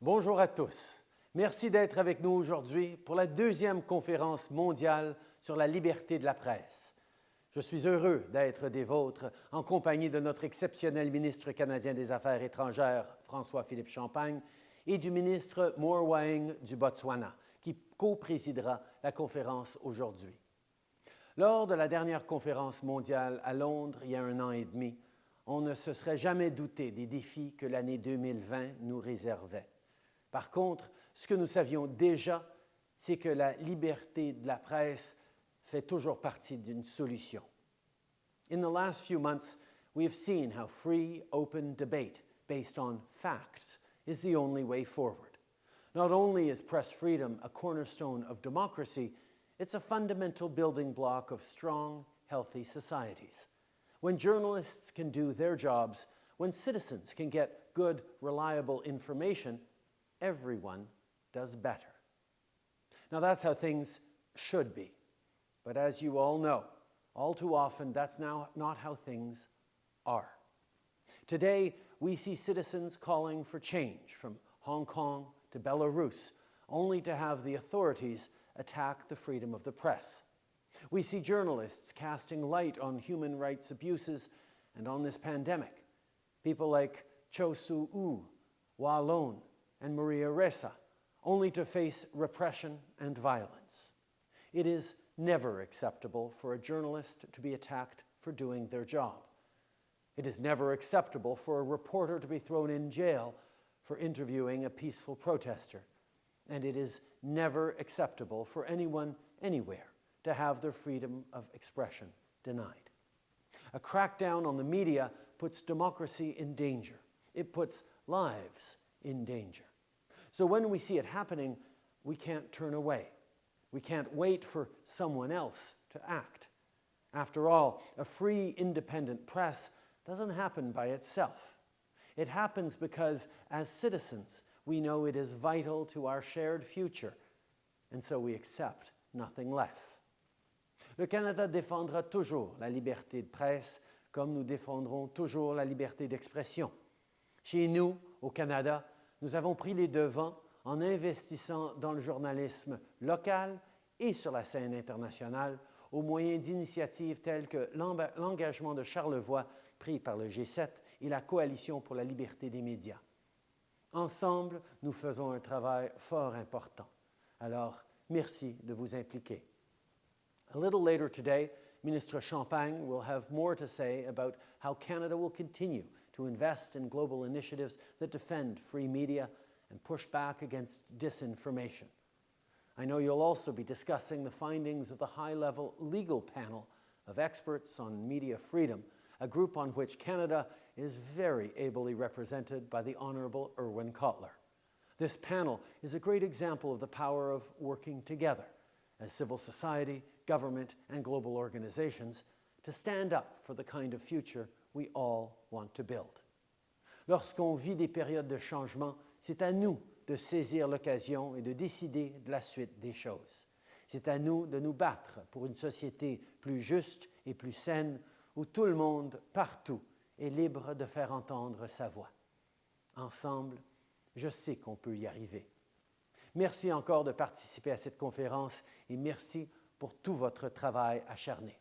Bonjour à tous. Merci d'être avec nous aujourd'hui pour la deuxième conférence mondiale sur la liberté de la presse. Je suis heureux d'être des vôtres en compagnie de notre exceptionnel ministre canadien des Affaires étrangères, François-Philippe Champagne, et du ministre Moore Wang du Botswana, qui co-présidera la conférence aujourd'hui. Lors de la dernière conférence mondiale à Londres il y a un an et demi, on ne se serait jamais douté des défis que l'année 2020 nous réservait. Par contre, ce que nous savions déjà, c'est que la liberté de la presse fait toujours partie d'une solution. In the last few months, we have seen how free, open debate based on facts is the only way forward. Not only is press freedom a cornerstone of democracy, it's a fundamental building block of strong, healthy societies. When journalists can do their jobs, when citizens can get good, reliable information, everyone does better. Now that's how things should be. But as you all know, all too often that's now not how things are. Today, we see citizens calling for change from Hong Kong to Belarus, only to have the authorities attack the freedom of the press. We see journalists casting light on human rights abuses and on this pandemic. People like Kyaw Soe Oo, Wa Lone, and Maria Ressa, only to face repression and violence. It is never acceptable for a journalist to be attacked for doing their job. It is never acceptable for a reporter to be thrown in jail for interviewing a peaceful protester. And it is never acceptable for anyone anywhere to have their freedom of expression denied. A crackdown on the media puts democracy in danger. It puts lives in danger. So when we see it happening, we can't turn away. We can't wait for someone else to act. After all, a free, independent press doesn't happen by itself. It happens because, as citizens, we know it is vital to our shared future, and so we accept nothing less. Le Canada défendra toujours la liberté de presse comme nous défendrons toujours la liberté d'expression. Chez nous, au Canada, nous avons pris les devants en investissant dans le journalisme local et sur la scène internationale au moyen d'initiatives telles que l'engagement de Charlevoix pris par le G7 et la Coalition pour la liberté des médias. Ensemble, nous faisons un travail fort important. Alors, merci de vous impliquer. A little later today, Minister Champagne will have more to say about how Canada will continue to invest in global initiatives that defend free media and push back against disinformation. I know you'll also be discussing the findings of the high-level legal panel of experts on media freedom, a group on which Canada is very ably represented by the Honourable Irwin Cotler. This panel is a great example of the power of working together as civil society, government and global organizations to stand up for the kind of future we all want to build. Lorsqu'on vit des périodes de changement, c'est à nous de saisir l'occasion et de décider de la suite des choses. C'est à nous de nous battre pour une société plus juste et plus saine où tout le monde, partout, est libre de faire entendre sa voix. Ensemble, je sais qu'on peut y arriver. Merci encore de participer à cette conférence et merci pour tout votre travail acharné.